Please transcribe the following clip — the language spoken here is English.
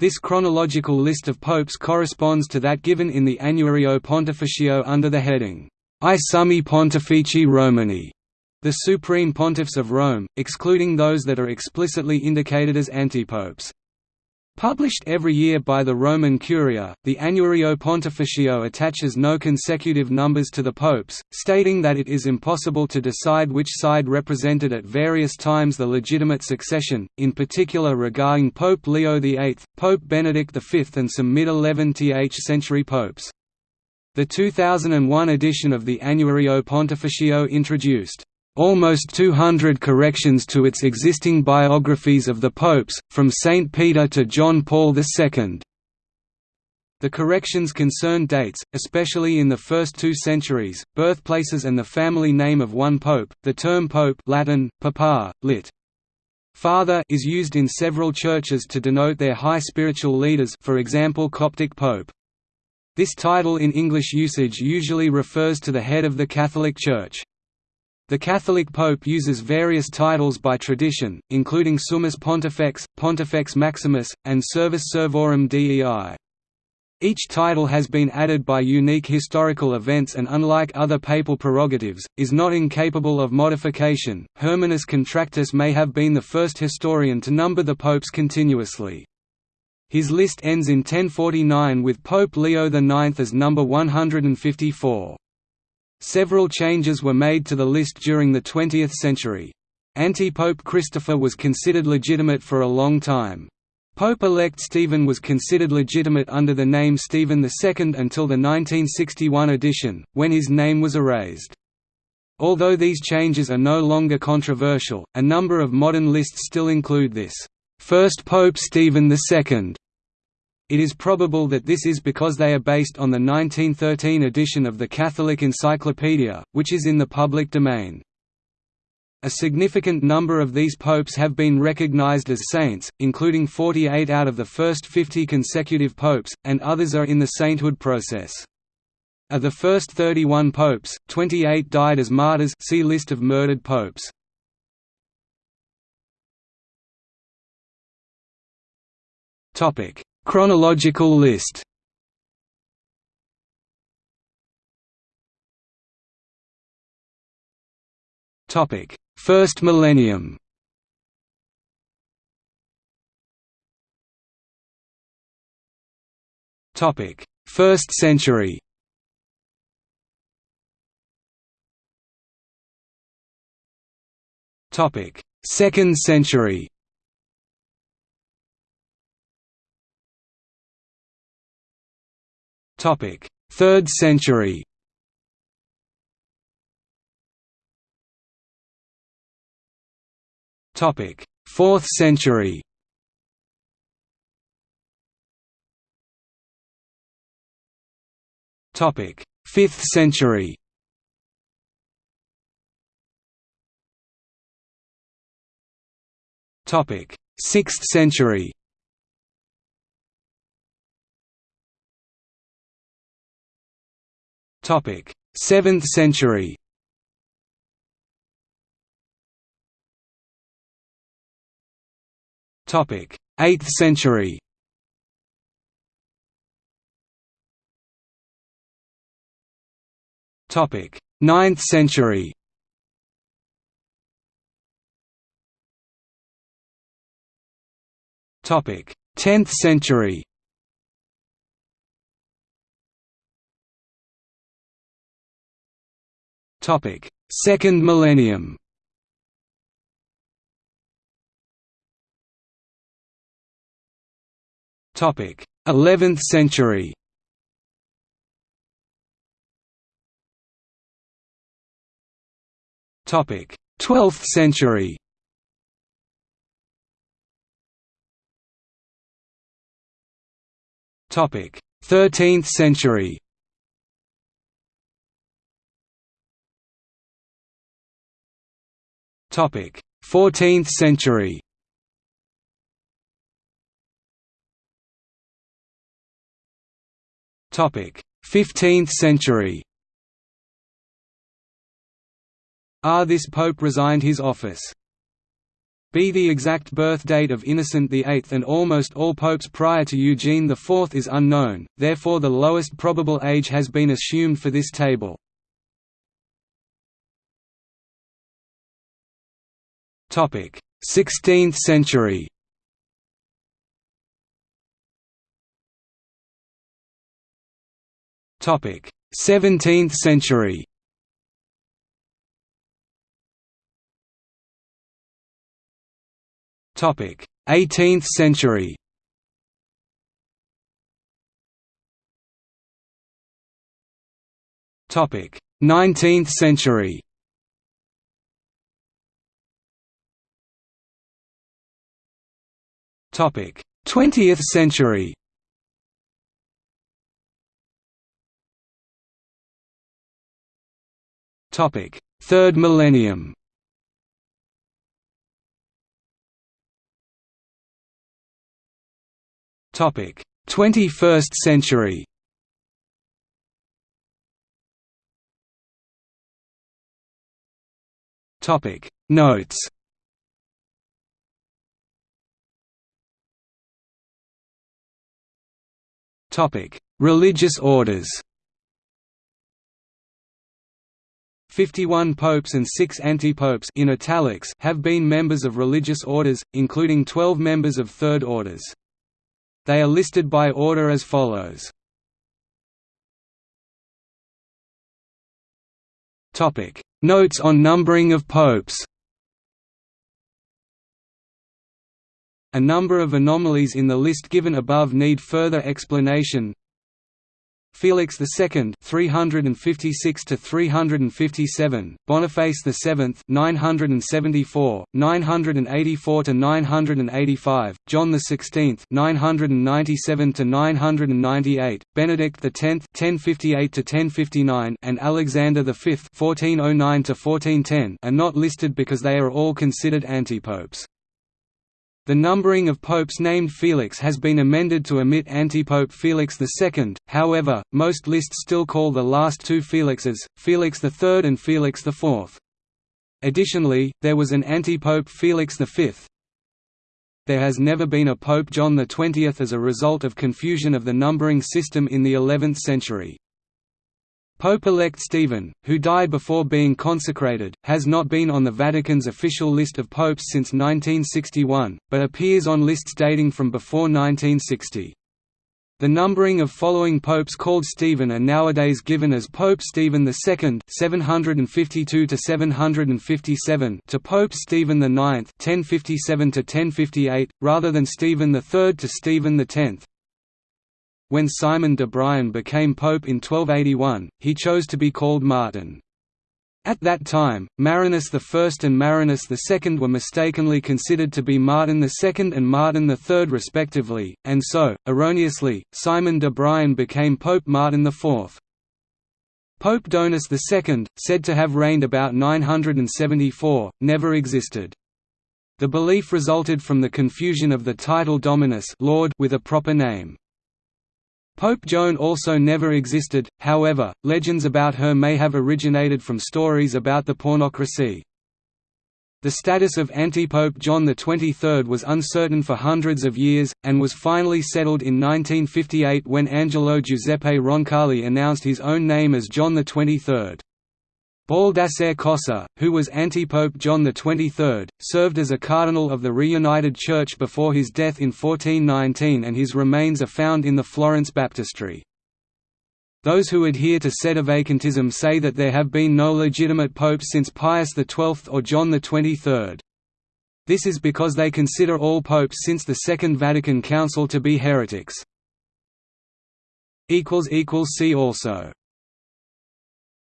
This chronological list of popes corresponds to that given in the Annuario Pontificio under the heading, I Summi Pontifici Romani, the supreme pontiffs of Rome, excluding those that are explicitly indicated as antipopes. Published every year by the Roman Curia, the Annuario Pontificio attaches no consecutive numbers to the popes, stating that it is impossible to decide which side represented at various times the legitimate succession, in particular regarding Pope Leo VIII, Pope Benedict V and some mid-11th century popes. The 2001 edition of the Annuario Pontificio introduced almost 200 corrections to its existing biographies of the popes, from St. Peter to John Paul II. The corrections concern dates, especially in the first two centuries, birthplaces and the family name of one pope. The term pope Latin, papa, lit. Father is used in several churches to denote their high spiritual leaders for example Coptic pope. This title in English usage usually refers to the head of the Catholic Church. The Catholic Pope uses various titles by tradition, including Summus Pontifex, Pontifex Maximus, and Servus Servorum Dei. Each title has been added by unique historical events and unlike other papal prerogatives, is not incapable of modification. Hermannus Contractus may have been the first historian to number the popes continuously. His list ends in 1049 with Pope Leo IX as number 154. Several changes were made to the list during the 20th century. Anti-Pope Christopher was considered legitimate for a long time. Pope-elect Stephen was considered legitimate under the name Stephen II until the 1961 edition, when his name was erased. Although these changes are no longer controversial, a number of modern lists still include this, first Pope Stephen II, it is probable that this is because they are based on the 1913 edition of the Catholic Encyclopedia, which is in the public domain. A significant number of these popes have been recognized as saints, including 48 out of the first 50 consecutive popes, and others are in the sainthood process. Of the first 31 popes, 28 died as martyrs see List of murdered popes. Chronological list Topic: First millennium. Topic: First century. Topic: Second century. Topic: Third century. Topic: Fourth century. Topic: Fifth century. Topic: Sixth century. Topic: 7th century. Topic: 8th century. Topic: 9th century. Topic: 10th century. Topic: Second millennium. Topic: 11th century. Topic: 12th century. Topic: 13th century. Topic: 14th century. Topic: 15th century. Ah this pope resigned his office. b. The exact birth date of Innocent VIII and almost all popes prior to Eugene IV is unknown, therefore the lowest probable age has been assumed for this table. 16th century. Topic: 17th century. Topic: 18th century. Topic: 19th century. Topic: 20th century. Topic: Third millennium. Topic: 21st century. Topic: Notes. Topic: Religious orders. 51 popes and 6 antipopes in italics have been members of religious orders, including 12 members of third orders. They are listed by order as follows. Topic: Notes on numbering of popes. A number of anomalies in the list given above need further explanation. Felix II 356 to 357 Boniface VII 974 984 to 985 John XVI 997 to 998 Benedict X 1058 to 1059 and Alexander V 1409 to 1410 are not listed because they are all considered antipopes. The numbering of popes named Felix has been amended to omit antipope Felix II, however, most lists still call the last two Felixes, Felix III and Felix IV. Additionally, there was an antipope Felix V. There has never been a Pope John XX as a result of confusion of the numbering system in the 11th century. Pope-elect Stephen, who died before being consecrated, has not been on the Vatican's official list of popes since 1961, but appears on lists dating from before 1960. The numbering of following popes called Stephen are nowadays given as Pope Stephen II (752 to 757) to Pope Stephen IX (1057 to 1058), rather than Stephen III to Stephen X. When Simon de Brion became pope in 1281, he chose to be called Martin. At that time, Marinus I and Marinus II were mistakenly considered to be Martin II and Martin III respectively, and so, erroneously, Simon de Brion became Pope Martin IV. Pope Donus II, said to have reigned about 974, never existed. The belief resulted from the confusion of the title Dominus Lord with a proper name. Pope Joan also never existed, however, legends about her may have originated from stories about the pornocracy. The status of anti-Pope John XXIII was uncertain for hundreds of years, and was finally settled in 1958 when Angelo Giuseppe Roncalli announced his own name as John XXIII. Baldassare Cossa, who was antipope John XXIII, served as a cardinal of the reunited Church before his death in 1419 and his remains are found in the Florence baptistry. Those who adhere to Sedevacantism say that there have been no legitimate popes since Pius XII or John XXIII. This is because they consider all popes since the Second Vatican Council to be heretics. See also